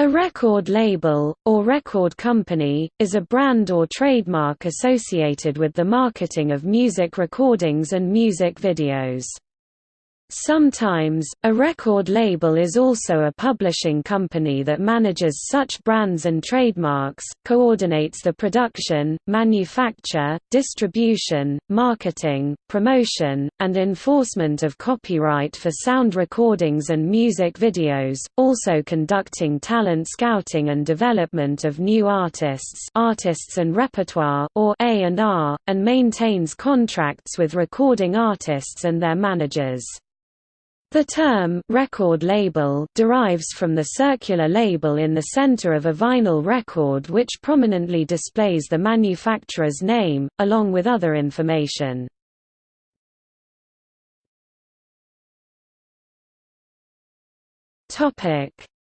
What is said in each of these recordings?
A record label, or record company, is a brand or trademark associated with the marketing of music recordings and music videos. Sometimes, a record label is also a publishing company that manages such brands and trademarks, coordinates the production, manufacture, distribution, marketing, promotion, and enforcement of copyright for sound recordings and music videos, also conducting talent scouting and development of new artists artists and repertoire or A&R, and maintains contracts with recording artists and their managers. The term record label derives from the circular label in the center of a vinyl record which prominently displays the manufacturer's name, along with other information.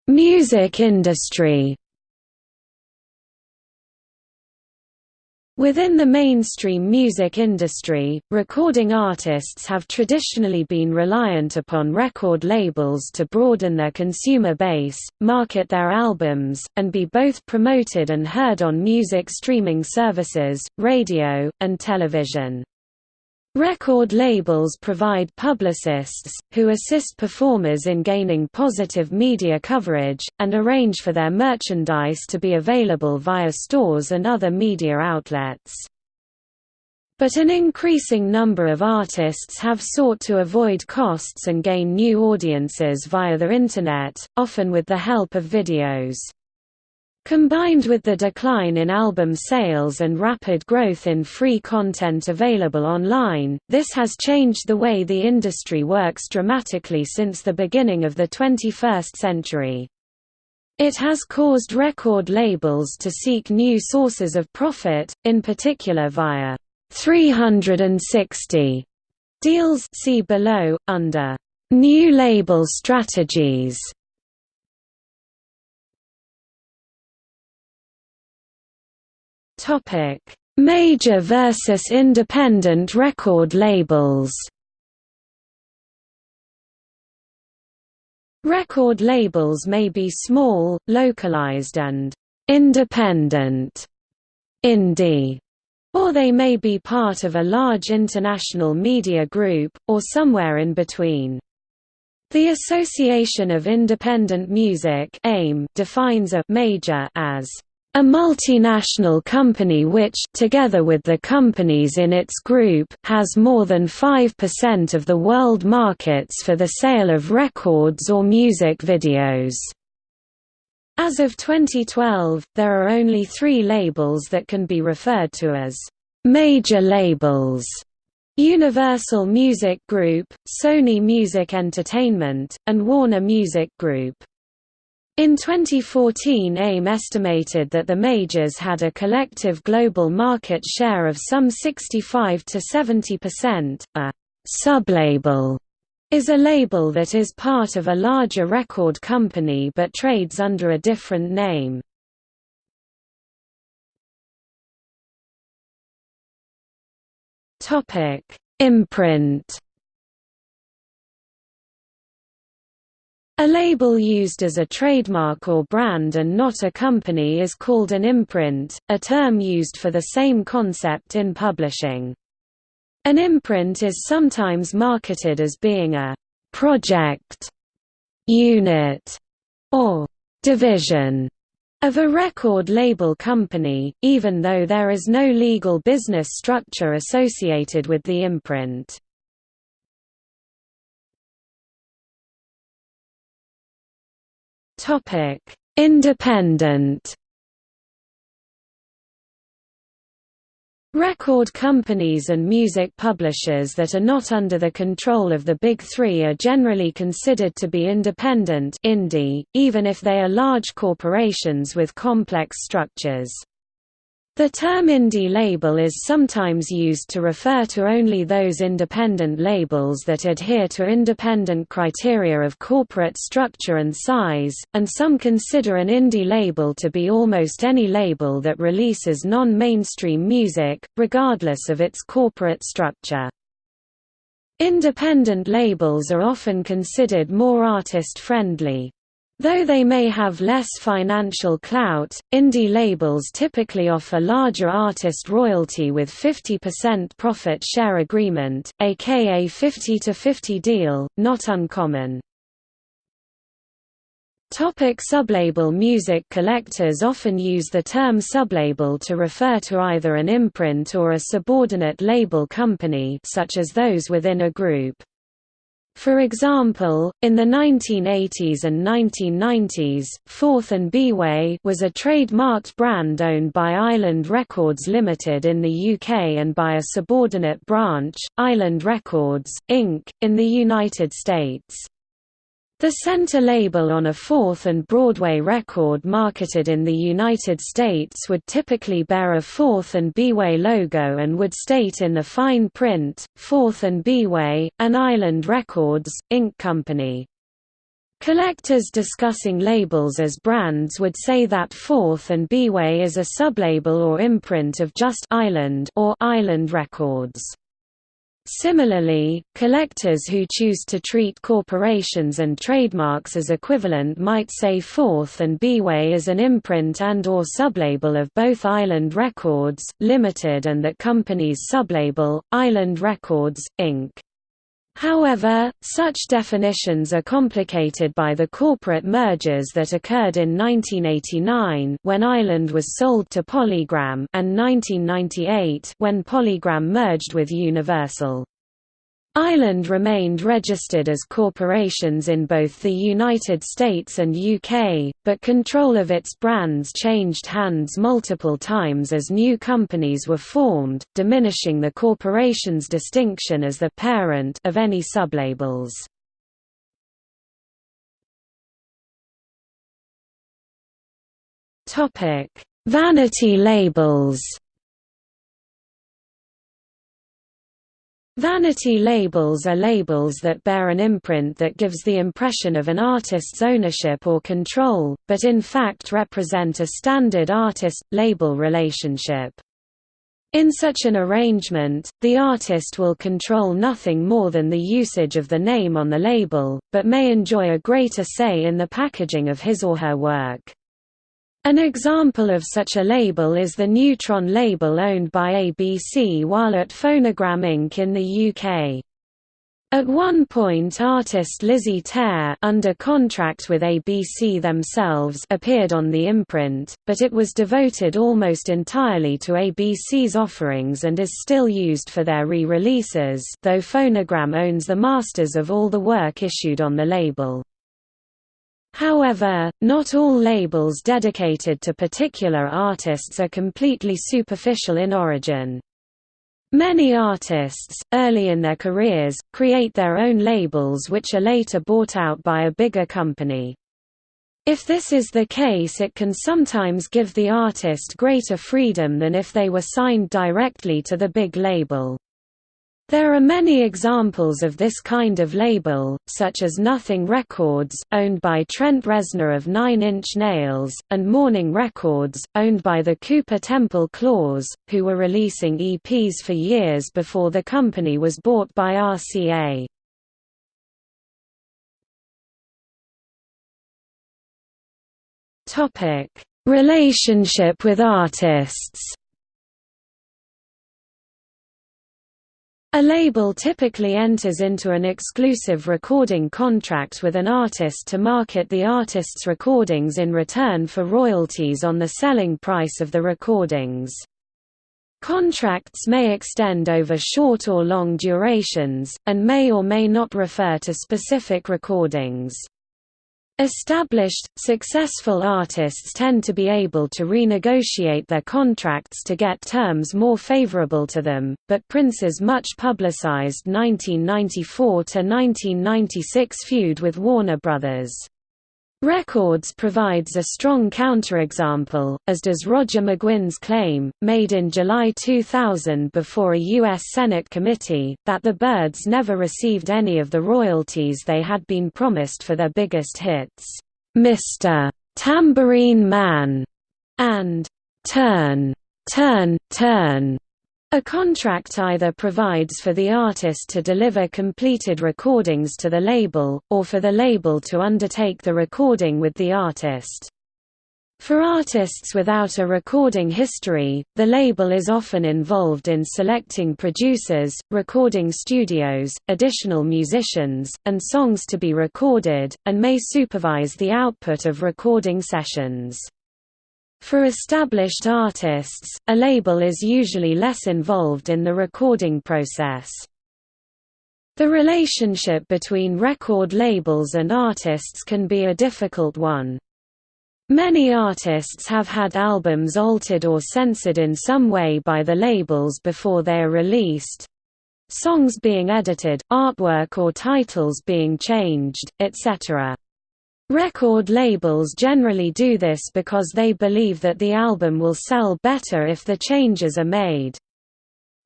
Music industry Within the mainstream music industry, recording artists have traditionally been reliant upon record labels to broaden their consumer base, market their albums, and be both promoted and heard on music streaming services, radio, and television. Record labels provide publicists, who assist performers in gaining positive media coverage, and arrange for their merchandise to be available via stores and other media outlets. But an increasing number of artists have sought to avoid costs and gain new audiences via the Internet, often with the help of videos. Combined with the decline in album sales and rapid growth in free content available online, this has changed the way the industry works dramatically since the beginning of the 21st century. It has caused record labels to seek new sources of profit, in particular via 360 deals see below, under new label strategies. Topic: Major versus independent record labels. Record labels may be small, localized and independent, indie, or they may be part of a large international media group, or somewhere in between. The Association of Independent Music defines a major as a multinational company which, together with the companies in its group, has more than 5% of the world markets for the sale of records or music videos. As of 2012, there are only three labels that can be referred to as major labels. Universal Music Group, Sony Music Entertainment, and Warner Music Group. In 2014 AIM estimated that the majors had a collective global market share of some 65 to 70%. A sublabel is a label that is part of a larger record company but trades under a different name. Topic: Imprint A label used as a trademark or brand and not a company is called an imprint, a term used for the same concept in publishing. An imprint is sometimes marketed as being a project, unit, or division of a record label company, even though there is no legal business structure associated with the imprint. Topic: Independent. Record companies and music publishers that are not under the control of the Big Three are generally considered to be independent indie, even if they are large corporations with complex structures. The term indie label is sometimes used to refer to only those independent labels that adhere to independent criteria of corporate structure and size, and some consider an indie label to be almost any label that releases non-mainstream music, regardless of its corporate structure. Independent labels are often considered more artist-friendly. Though they may have less financial clout, indie labels typically offer larger artist royalty with 50% profit share agreement, aka 50-50 deal, not uncommon. Topic sublabel Music collectors often use the term sublabel to refer to either an imprint or a subordinate label company such as those within a group. For example, in the 1980s and 1990s, Fourth and B-Way was a trademarked brand owned by Island Records Limited in the UK and by a subordinate branch, Island Records, Inc., in the United States. The center label on a Fourth and Broadway record marketed in the United States would typically bear a Fourth and B-Way logo and would state in the fine print, Fourth and B-Way, an Island Records, Inc. company. Collectors discussing labels as brands would say that Fourth and B-Way is a sublabel or imprint of just Island or Island Records. Similarly, collectors who choose to treat corporations and trademarks as equivalent might say Fourth and B-Way is an imprint and or sublabel of both Island Records, Limited and that company's sublabel, Island Records, Inc. However, such definitions are complicated by the corporate mergers that occurred in 1989 when Island was sold to Polygram and 1998 when Polygram merged with Universal. Island remained registered as corporations in both the United States and UK, but control of its brands changed hands multiple times as new companies were formed, diminishing the corporation's distinction as the parent of any sublabels. Vanity labels Vanity labels are labels that bear an imprint that gives the impression of an artist's ownership or control, but in fact represent a standard artist-label relationship. In such an arrangement, the artist will control nothing more than the usage of the name on the label, but may enjoy a greater say in the packaging of his or her work. An example of such a label is the Neutron label owned by ABC while at Phonogram Inc. in the UK. At one point artist Lizzie Tear under contract with ABC themselves appeared on the imprint, but it was devoted almost entirely to ABC's offerings and is still used for their re-releases though Phonogram owns the masters of all the work issued on the label. However, not all labels dedicated to particular artists are completely superficial in origin. Many artists, early in their careers, create their own labels which are later bought out by a bigger company. If this is the case it can sometimes give the artist greater freedom than if they were signed directly to the big label. There are many examples of this kind of label, such as Nothing Records, owned by Trent Reznor of Nine Inch Nails, and Morning Records, owned by the Cooper Temple Clause, who were releasing EPs for years before the company was bought by RCA. Relationship with artists A label typically enters into an exclusive recording contract with an artist to market the artist's recordings in return for royalties on the selling price of the recordings. Contracts may extend over short or long durations, and may or may not refer to specific recordings. Established, successful artists tend to be able to renegotiate their contracts to get terms more favorable to them, but Prince's much publicized 1994–1996 feud with Warner Bros. Records provides a strong counterexample, as does Roger McGuinn's claim, made in July 2000 before a U.S. Senate committee, that the Byrds never received any of the royalties they had been promised for their biggest hits, "'Mr. Tambourine Man' and "'Turn, Turn, Turn' A contract either provides for the artist to deliver completed recordings to the label, or for the label to undertake the recording with the artist. For artists without a recording history, the label is often involved in selecting producers, recording studios, additional musicians, and songs to be recorded, and may supervise the output of recording sessions. For established artists, a label is usually less involved in the recording process. The relationship between record labels and artists can be a difficult one. Many artists have had albums altered or censored in some way by the labels before they are released. Songs being edited, artwork or titles being changed, etc. Record labels generally do this because they believe that the album will sell better if the changes are made.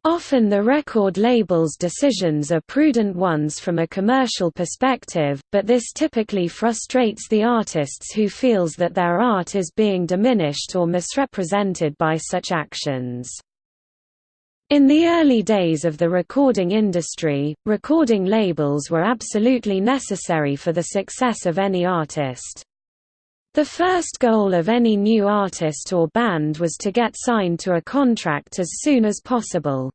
Often the record label's decisions are prudent ones from a commercial perspective, but this typically frustrates the artists who feels that their art is being diminished or misrepresented by such actions. In the early days of the recording industry, recording labels were absolutely necessary for the success of any artist. The first goal of any new artist or band was to get signed to a contract as soon as possible.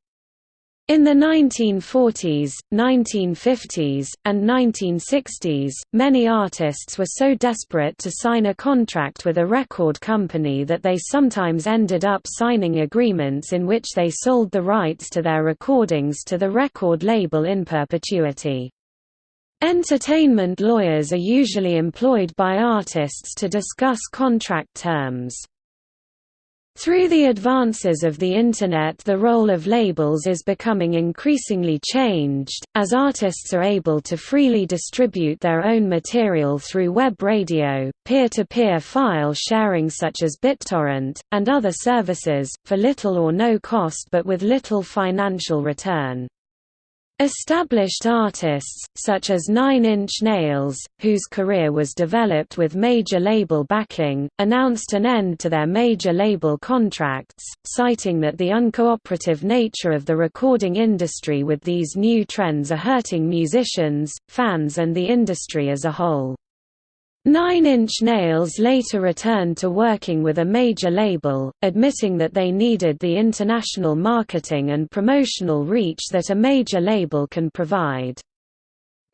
In the 1940s, 1950s, and 1960s, many artists were so desperate to sign a contract with a record company that they sometimes ended up signing agreements in which they sold the rights to their recordings to the record label in perpetuity. Entertainment lawyers are usually employed by artists to discuss contract terms. Through the advances of the Internet the role of labels is becoming increasingly changed, as artists are able to freely distribute their own material through web radio, peer-to-peer -peer file sharing such as BitTorrent, and other services, for little or no cost but with little financial return. Established artists, such as Nine Inch Nails, whose career was developed with major label backing, announced an end to their major label contracts, citing that the uncooperative nature of the recording industry with these new trends are hurting musicians, fans and the industry as a whole. Nine Inch Nails later returned to working with a major label, admitting that they needed the international marketing and promotional reach that a major label can provide.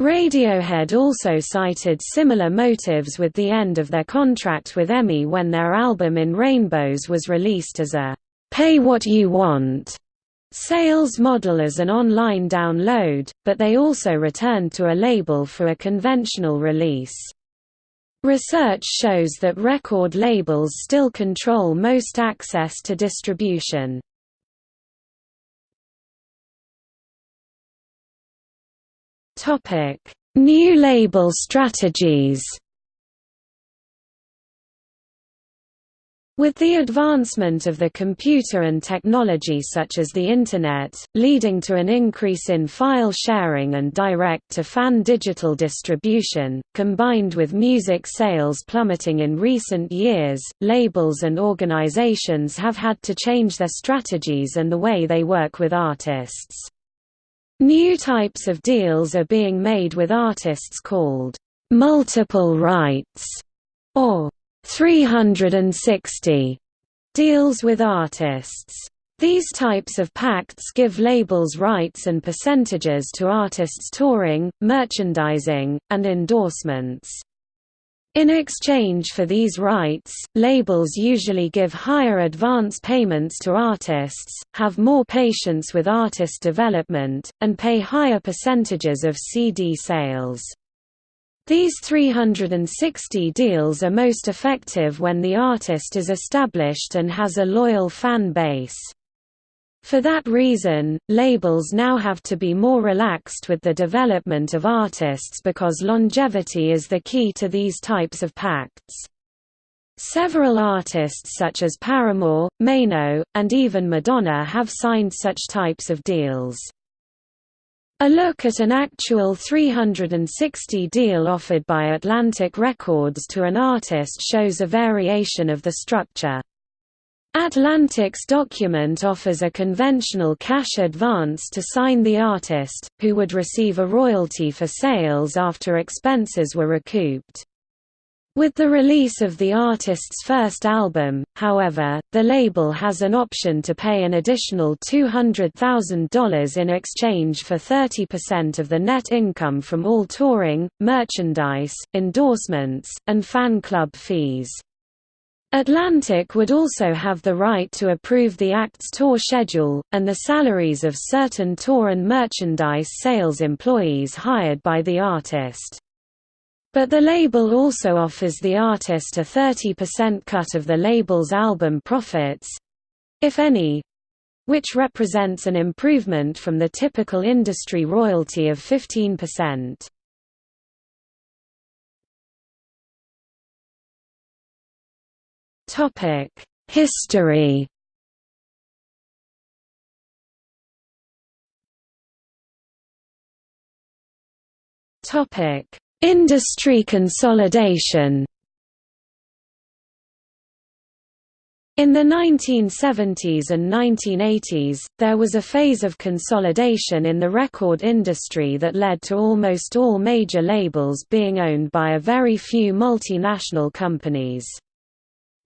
Radiohead also cited similar motives with the end of their contract with EMI when their album In Rainbows was released as a «pay what you want» sales model as an online download, but they also returned to a label for a conventional release. Research shows that record labels still control most access to distribution. New label strategies With the advancement of the computer and technology such as the Internet, leading to an increase in file sharing and direct-to-fan digital distribution, combined with music sales plummeting in recent years, labels and organizations have had to change their strategies and the way they work with artists. New types of deals are being made with artists called multiple rights or 360 deals with artists. These types of pacts give labels rights and percentages to artists' touring, merchandising, and endorsements. In exchange for these rights, labels usually give higher advance payments to artists, have more patience with artist development, and pay higher percentages of CD sales. These 360 deals are most effective when the artist is established and has a loyal fan base. For that reason, labels now have to be more relaxed with the development of artists because longevity is the key to these types of pacts. Several artists such as Paramore, Maino, and even Madonna have signed such types of deals. A look at an actual 360 deal offered by Atlantic Records to an artist shows a variation of the structure. Atlantic's document offers a conventional cash advance to sign the artist, who would receive a royalty for sales after expenses were recouped. With the release of the artist's first album, however, the label has an option to pay an additional $200,000 in exchange for 30% of the net income from all touring, merchandise, endorsements, and fan club fees. Atlantic would also have the right to approve the act's tour schedule, and the salaries of certain tour and merchandise sales employees hired by the artist. But the label also offers the artist a 30% cut of the label's album profits—if any, which represents an improvement from the typical industry royalty of 15%. Topic: History. Topic: Industry consolidation. In the 1970s and 1980s, there was a phase of consolidation in the record industry that led to almost all major labels being owned by a very few multinational companies.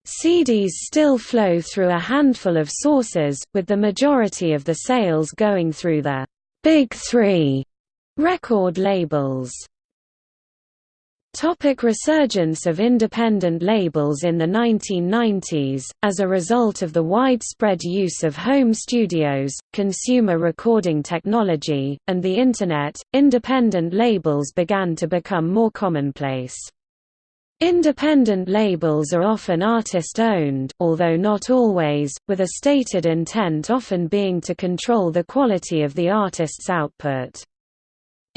CDs still flow through a handful of sources, with the majority of the sales going through the Big Three record labels. Topic resurgence of independent labels In the 1990s, as a result of the widespread use of home studios, consumer recording technology, and the Internet, independent labels began to become more commonplace. Independent labels are often artist-owned, although not always, with a stated intent often being to control the quality of the artist's output.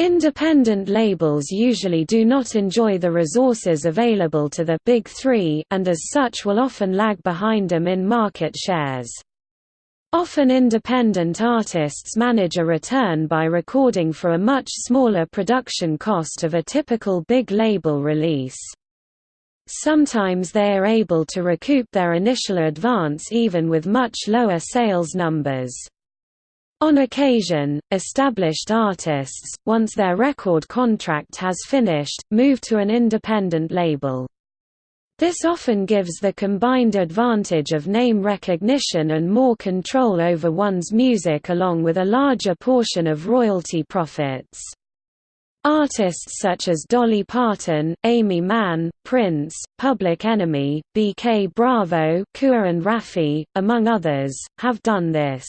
Independent labels usually do not enjoy the resources available to the Big Three and as such will often lag behind them in market shares. Often independent artists manage a return by recording for a much smaller production cost of a typical big label release. Sometimes they are able to recoup their initial advance even with much lower sales numbers. On occasion, established artists, once their record contract has finished, move to an independent label. This often gives the combined advantage of name recognition and more control over one's music along with a larger portion of royalty profits. Artists such as Dolly Parton, Aimee Mann, Prince, Public Enemy, B.K. Bravo Kua and Raffi, among others, have done this.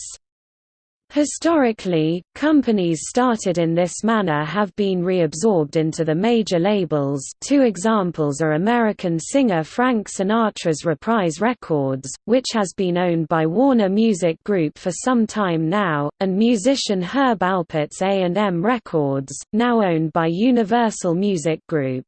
Historically, companies started in this manner have been reabsorbed into the major labels two examples are American singer Frank Sinatra's Reprise Records, which has been owned by Warner Music Group for some time now, and musician Herb Alpert's A&M Records, now owned by Universal Music Group.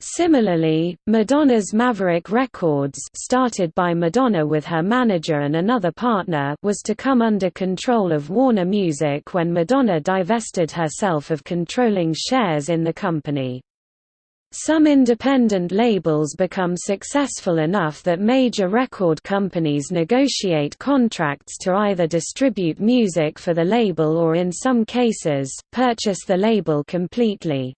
Similarly, Madonna's Maverick Records started by Madonna with her manager and another partner was to come under control of Warner Music when Madonna divested herself of controlling shares in the company. Some independent labels become successful enough that major record companies negotiate contracts to either distribute music for the label or in some cases, purchase the label completely.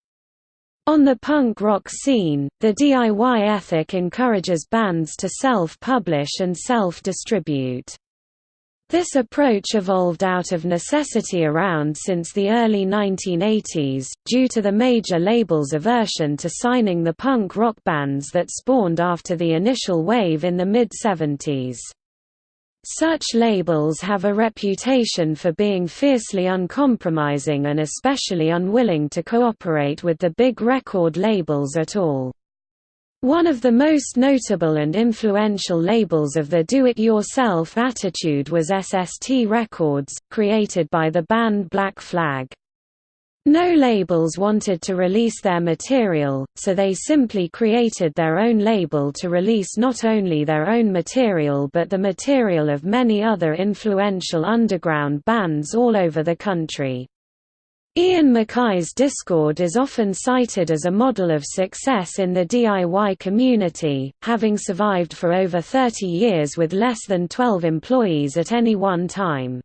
On the punk rock scene, the DIY ethic encourages bands to self-publish and self-distribute. This approach evolved out of necessity around since the early 1980s, due to the major labels' aversion to signing the punk rock bands that spawned after the initial wave in the mid-70s. Such labels have a reputation for being fiercely uncompromising and especially unwilling to cooperate with the big record labels at all. One of the most notable and influential labels of the do-it-yourself attitude was SST Records, created by the band Black Flag. No labels wanted to release their material, so they simply created their own label to release not only their own material but the material of many other influential underground bands all over the country. Ian MacKaye's Dischord is often cited as a model of success in the DIY community, having survived for over 30 years with less than 12 employees at any one time.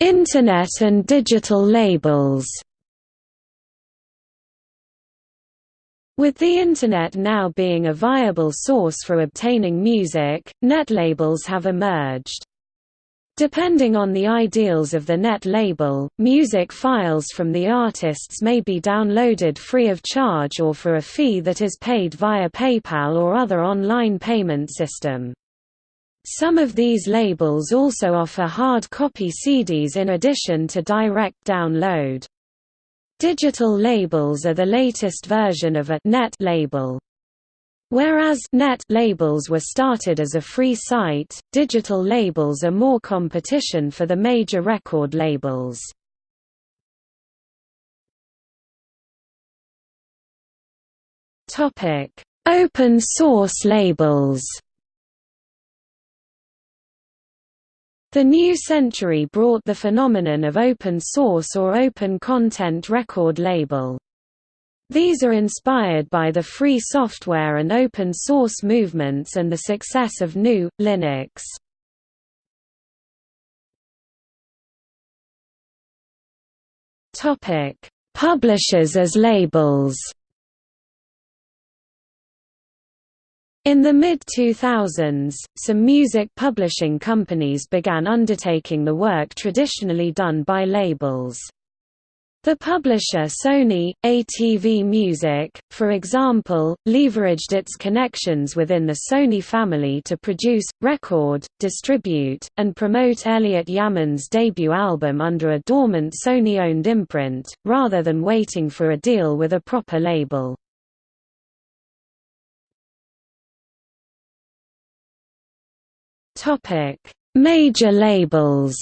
Internet and digital labels With the Internet now being a viable source for obtaining music, net labels have emerged. Depending on the ideals of the net label, music files from the artists may be downloaded free of charge or for a fee that is paid via PayPal or other online payment system. Some of these labels also offer hard copy CDs in addition to direct download. Digital labels are the latest version of a net label. Whereas net labels were started as a free site, digital labels are more competition for the major record labels. Topic: Open source labels. The new century brought the phenomenon of open source or open content record label. These are inspired by the free software and open source movements and the success of GNU, Linux. Publishers as labels In the mid-2000s, some music publishing companies began undertaking the work traditionally done by labels. The publisher Sony, ATV Music, for example, leveraged its connections within the Sony family to produce, record, distribute, and promote Elliott Yamin's debut album under a dormant Sony-owned imprint, rather than waiting for a deal with a proper label. Topic: Major labels.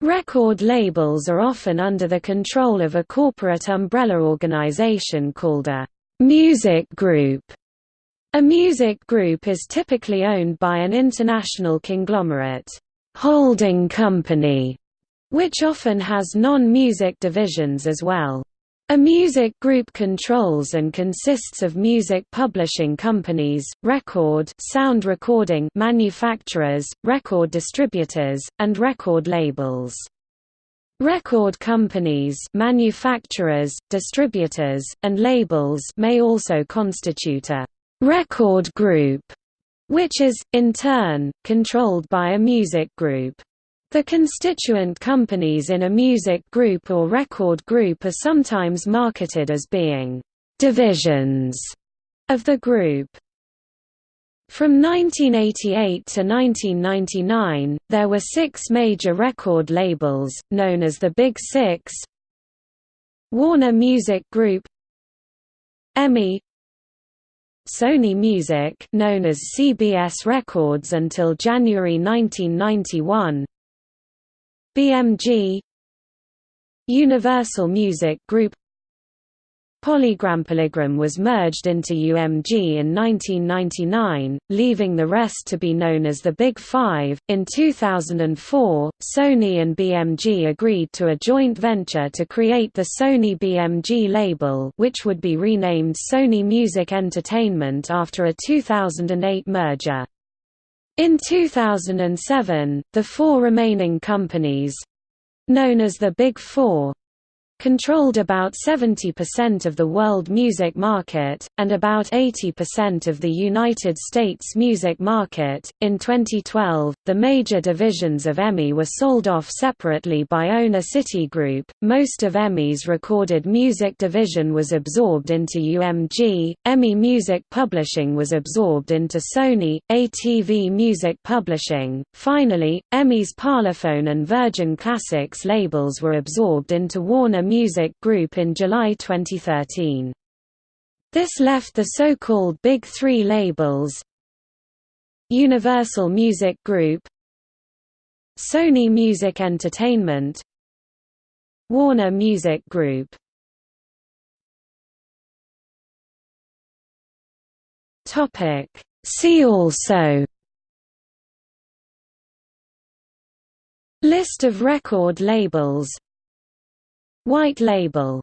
Record labels are often under the control of a corporate umbrella organization called a music group. A music group is typically owned by an international conglomerate holding company, which often has non-music divisions as well. A music group controls and consists of music publishing companies, record sound recording manufacturers, record distributors, and record labels. Record companies manufacturers, distributors, and labels may also constitute a «record group», which is, in turn, controlled by a music group. The constituent companies in a music group or record group are sometimes marketed as being «divisions» of the group. From 1988 to 1999, there were six major record labels, known as the Big Six Warner Music Group EMI Sony Music known as CBS Records until January 1991 BMG Universal Music Group Polygram Polygram was merged into UMG in 1999, leaving the rest to be known as the Big Five. In 2004, Sony and BMG agreed to a joint venture to create the Sony BMG label, which would be renamed Sony Music Entertainment after a 2008 merger. In 2007, the four remaining companies—known as the Big Four, controlled about 70% of the world music market, and about 80% of the United States music market. In 2012, the major divisions of EMI were sold off separately by owner Citigroup. Most of EMI's recorded music division was absorbed into UMG, EMI Music Publishing was absorbed into Sony, ATV Music Publishing. Finally, EMI's Parlophone and Virgin Classics labels were absorbed into Warner Music Group in July 2013. This left the so-called Big Three labels Universal Music Group Sony Music Entertainment Warner Music Group Topic See also List of record labels White label